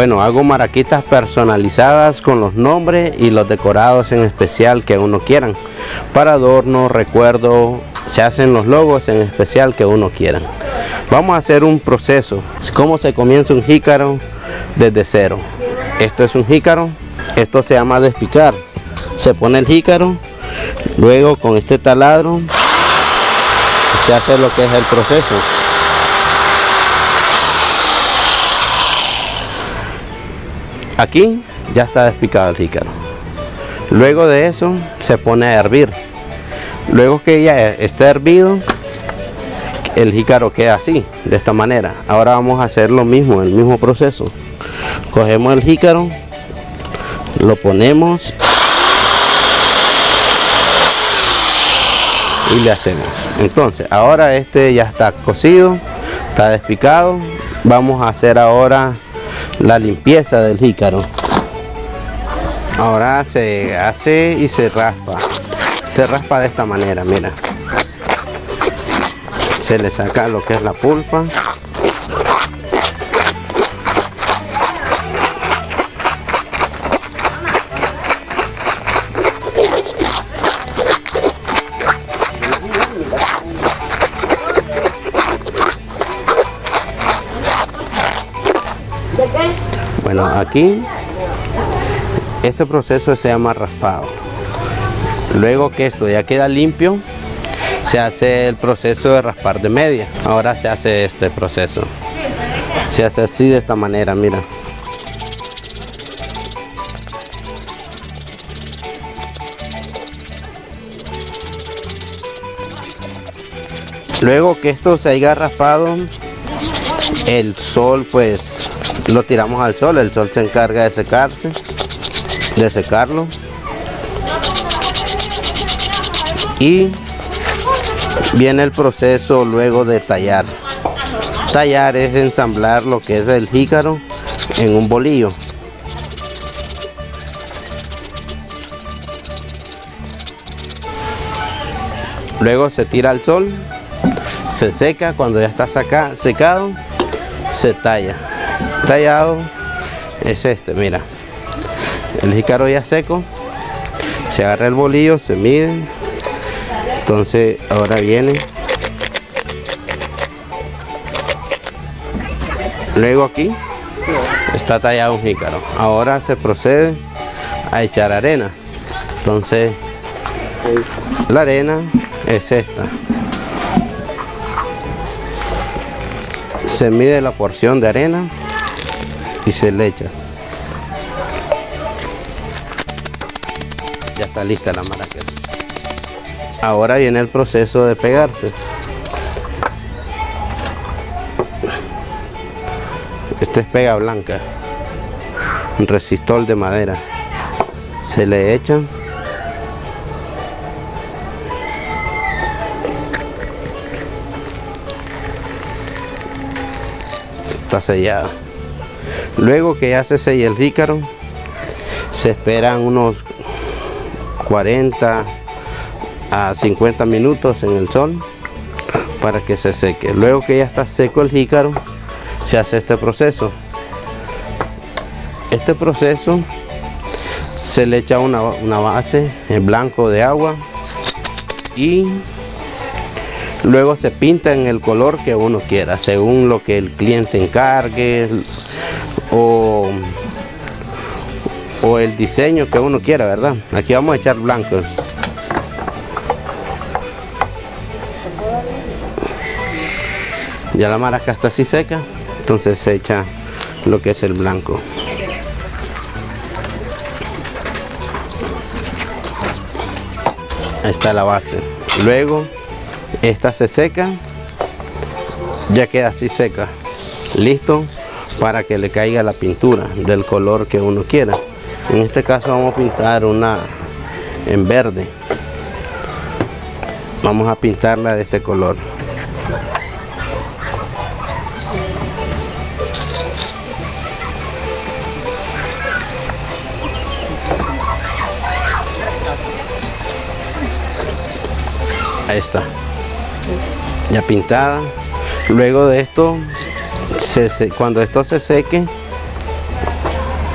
Bueno, hago maraquitas personalizadas con los nombres y los decorados en especial que uno quieran. Para adorno, recuerdo, se hacen los logos en especial que uno quiera. Vamos a hacer un proceso. ¿Cómo se comienza un jícaro desde cero? Esto es un jícaro. Esto se llama despicar. Se pone el jícaro. Luego con este taladro se hace lo que es el proceso. Aquí ya está despicado el jícaro. Luego de eso se pone a hervir. Luego que ya esté hervido, el jícaro queda así, de esta manera. Ahora vamos a hacer lo mismo, el mismo proceso. Cogemos el jícaro, lo ponemos y le hacemos. Entonces, ahora este ya está cocido, está despicado. Vamos a hacer ahora la limpieza del jícaro. Ahora se hace y se raspa. Se raspa de esta manera, mira. Se le saca lo que es la pulpa. Bueno, aquí este proceso se llama raspado. Luego que esto ya queda limpio, se hace el proceso de raspar de media. Ahora se hace este proceso. Se hace así de esta manera, mira. Luego que esto se haya raspado, el sol pues lo tiramos al sol, el sol se encarga de secarse, de secarlo. Y viene el proceso luego de tallar. Tallar es ensamblar lo que es el jícaro en un bolillo. Luego se tira al sol, se seca, cuando ya está secado, se talla tallado. Es este mira. El jícaro ya seco. Se agarra el bolillo se mide. Entonces ahora viene. Luego aquí está tallado un jícaro. Ahora se procede a echar arena. Entonces la arena es esta. Se mide la porción de arena y se le echa. Ya está lista la maraca. Ahora viene el proceso de pegarse. Este es pega blanca. Un resistor de madera. Se le echa. Está sellado luego que ya se sella el jícaro se esperan unos 40 a 50 minutos en el sol para que se seque. Luego que ya está seco el jícaro se hace este proceso. Este proceso se le echa una, una base en blanco de agua y luego se pinta en el color que uno quiera según lo que el cliente encargue o, o el diseño que uno quiera verdad aquí vamos a echar blanco ya la maraca está así seca entonces se echa lo que es el blanco. Ahí está la base. Luego esta se seca ya queda así seca. Listo para que le caiga la pintura del color que uno quiera. En este caso vamos a pintar una en verde. Vamos a pintarla de este color. Ahí está. Ya pintada. Luego de esto cuando esto se seque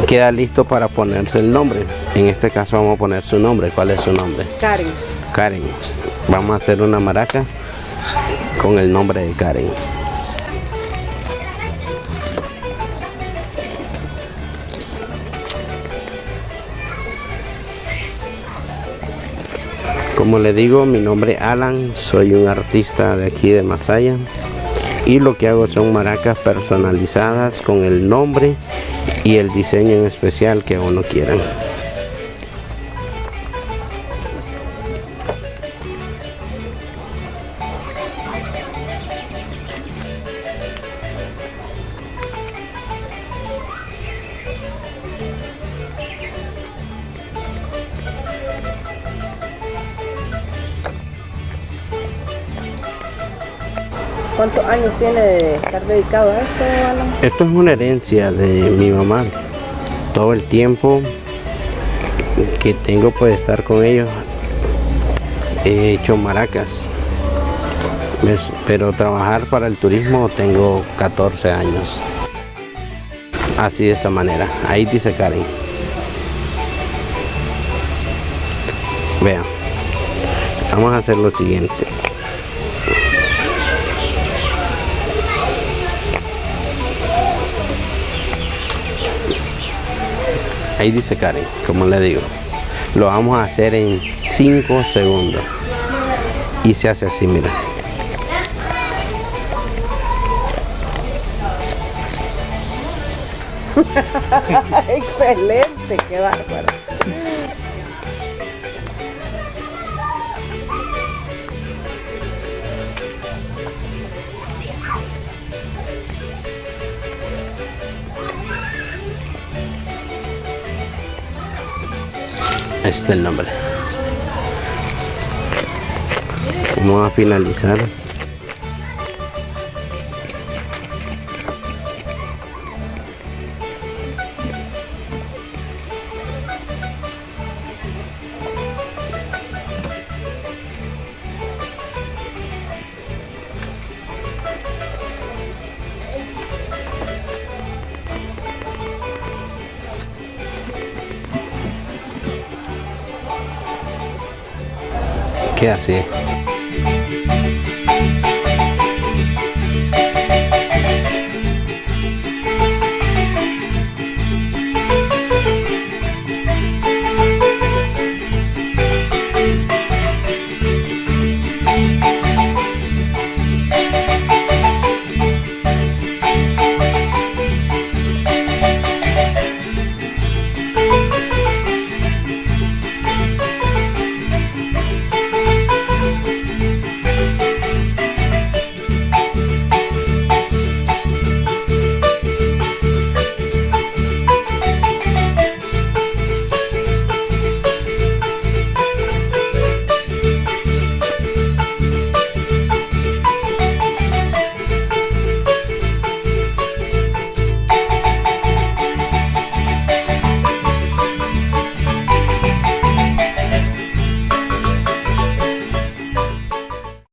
queda listo para ponerse el nombre. En este caso vamos a poner su nombre. ¿Cuál es su nombre? Karen. Karen. Vamos a hacer una maraca con el nombre de Karen. Como le digo, mi nombre es Alan, soy un artista de aquí de Masaya y lo que hago son maracas personalizadas con el nombre y el diseño en especial que uno quiera. ¿Cuántos años tiene de estar dedicado a esto, Alan? Esto es una herencia de mi mamá. Todo el tiempo que tengo por estar con ellos he hecho maracas. Pero trabajar para el turismo tengo 14 años. Así de esa manera. Ahí dice Karen. Vean. Vamos a hacer lo siguiente. Ahí dice Karen como le digo lo vamos a hacer en 5 segundos. Y se hace así mira. Excelente qué bárbaro este es el nombre. Vamos a finalizar queda así